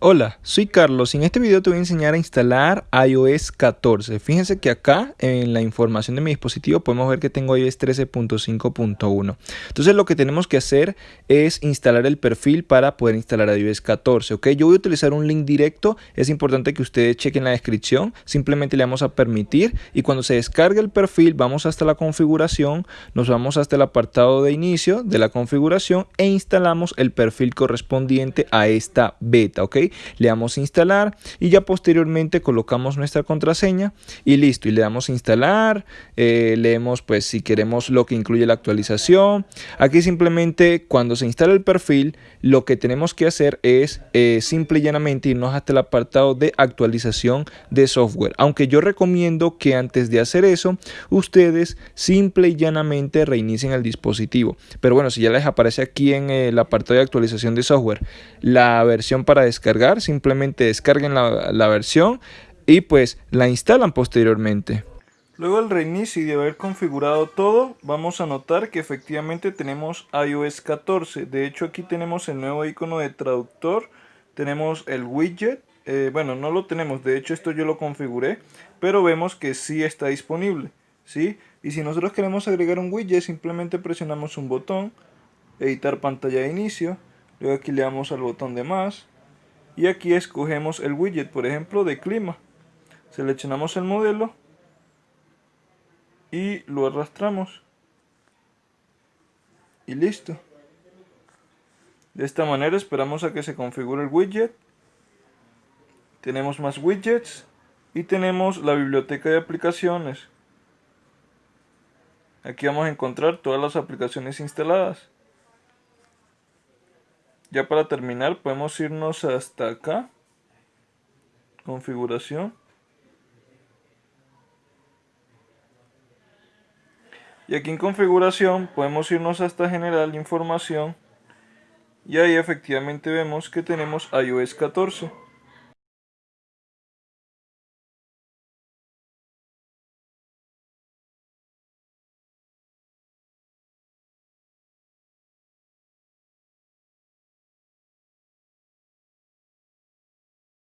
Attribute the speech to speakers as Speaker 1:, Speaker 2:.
Speaker 1: Hola, soy Carlos y en este video te voy a enseñar a instalar iOS 14. Fíjense que acá en la información de mi dispositivo podemos ver que tengo iOS 13.5.1. Entonces lo que tenemos que hacer es instalar el perfil para poder instalar iOS 14. ¿ok? Yo voy a utilizar un link directo, es importante que ustedes chequen la descripción, simplemente le vamos a permitir y cuando se descargue el perfil vamos hasta la configuración, nos vamos hasta el apartado de inicio de la configuración e instalamos el perfil correspondiente a esta beta. ¿ok? Le damos instalar y ya posteriormente colocamos nuestra contraseña y listo y le damos instalar eh, leemos pues si queremos lo que incluye la actualización. Aquí simplemente cuando se instala el perfil lo que tenemos que hacer es eh, simple y llanamente irnos hasta el apartado de actualización de software. Aunque yo recomiendo que antes de hacer eso ustedes simple y llanamente reinicien el dispositivo. Pero bueno si ya les aparece aquí en el apartado de actualización de software la versión para descargar simplemente descarguen la, versión y pues la instalan posteriormente. Luego del reinicio y de haber configurado todo, vamos a notar que efectivamente tenemos iOS 14. De hecho aquí tenemos el nuevo icono de traductor, tenemos el widget, eh, bueno no lo tenemos, de hecho esto yo lo configuré, pero vemos que sí está disponible. ¿sí? Y si nosotros queremos agregar un widget, simplemente presionamos un botón, editar pantalla de inicio, luego aquí le damos al botón de más, y aquí escogemos el widget, por ejemplo, de clima. Seleccionamos el modelo y lo arrastramos. Y listo. De esta manera esperamos a que se configure el widget. Tenemos más widgets y tenemos la biblioteca de aplicaciones. Aquí vamos a encontrar todas las aplicaciones instaladas. Ya para terminar podemos irnos hasta acá. Configuración. Y aquí en configuración podemos irnos hasta general información. Y ahí efectivamente vemos que tenemos iOS 14.